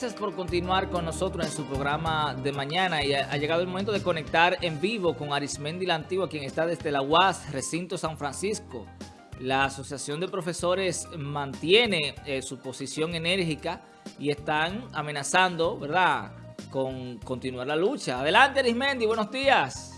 gracias por continuar con nosotros en su programa de mañana y ha, llegado el momento de conectar en vivo con Arismendi la Antigua, quien está desde la UAS, Recinto San Francisco. La Asociación de Profesores mantiene eh, su posición enérgica y están amenazando, ¿verdad?, con continuar la lucha. Adelante Arismendi, buenos días.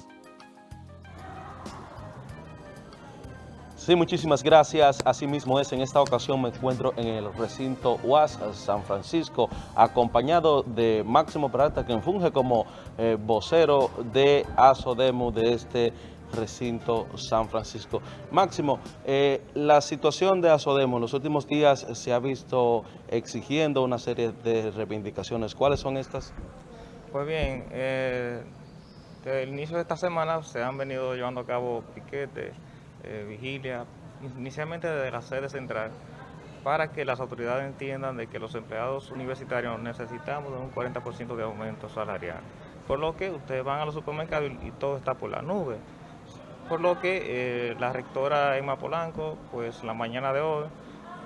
Sí, muchísimas gracias. Asimismo es, en esta ocasión me encuentro en el recinto UAS San Francisco, acompañado de Máximo Peralta, quien funge como eh, vocero de ASODEMO de este recinto San Francisco. Máximo, eh, la situación de ASODEMO en los últimos días se ha visto exigiendo una serie de reivindicaciones. ¿Cuáles son estas? Pues bien, eh, desde el inicio de esta semana se han venido llevando a cabo piquetes, eh, vigilia, inicialmente desde la sede central, para que las autoridades entiendan de que los empleados universitarios necesitamos de un 40% de aumento salarial. Por lo que ustedes van a los supermercados y, todo está por la nube. Por lo que eh, la rectora Emma Polanco, pues la mañana de hoy,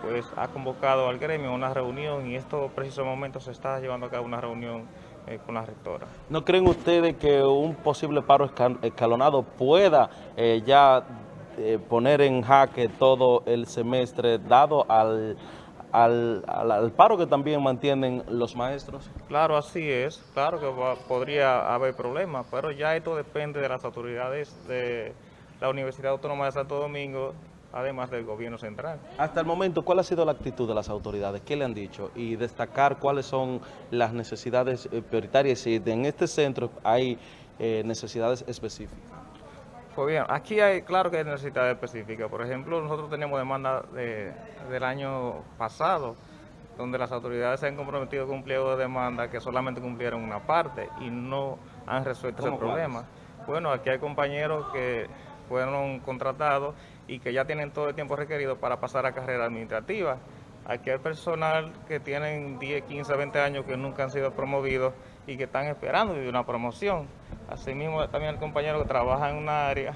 pues ha convocado al gremio una reunión y en estos precisos momentos se está llevando a cabo una reunión eh, con la rectora. ¿No creen ustedes que un posible paro escalonado pueda ya eh, poner en jaque todo el semestre dado al, al, paro que también mantienen los maestros? Claro, así es. Claro que podría haber problemas, pero ya esto depende de las autoridades de la Universidad Autónoma de Santo Domingo además del gobierno central. Hasta el momento, ¿cuál ha sido la actitud de las autoridades? ¿Qué le han dicho? Y destacar cuáles son las necesidades eh, prioritarias si en este centro hay eh, necesidades específicas. Pues bien, aquí hay, claro que hay necesidades específicas. Por ejemplo, nosotros teníamos demanda del año pasado, donde las autoridades se han comprometido con un pliego de demanda que solamente cumplieron una parte y no han resuelto ese problema. Bueno, aquí hay compañeros que fueron contratados y que ya tienen todo el tiempo requerido para pasar a carrera administrativa. Aquí hay personal que tienen 10, 15, 20 años que nunca han sido promovidos y que están esperando una promoción. Asimismo, también el compañero que trabaja en una área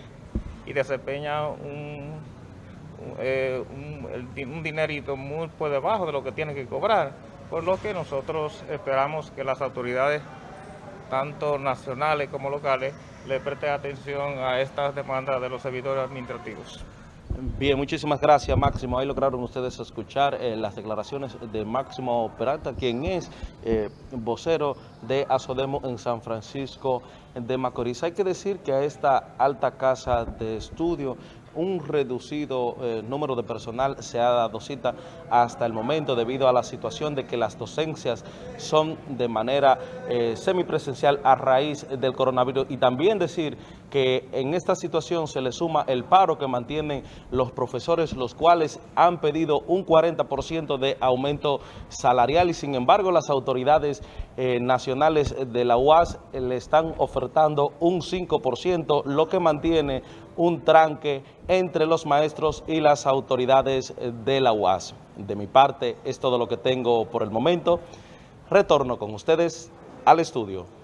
y desempeña un, eh, un, dinerito muy por debajo de lo que tiene que cobrar. Por lo que nosotros esperamos que las autoridades, tanto nacionales como locales, le presten atención a estas demandas de los servidores administrativos. Bien, muchísimas gracias Máximo. Ahí lograron ustedes escuchar eh, las declaraciones de Máximo Peralta, quien es eh, vocero de Asodemo en San Francisco de Macorís. Hay que decir que a esta alta casa de estudio un reducido eh, número de personal se ha dado cita hasta el momento debido a la situación de que las docencias son de manera eh, semipresencial a raíz del coronavirus y también decir que en esta situación se le suma el paro que mantienen los profesores, los cuales han pedido un 40% de aumento salarial y sin embargo las autoridades eh, nacionales de la UAS le están ofertando un 5%, lo que mantiene un tranque entre los maestros y las autoridades de la UAS. De mi parte es todo lo que tengo por el momento. Retorno con ustedes al estudio.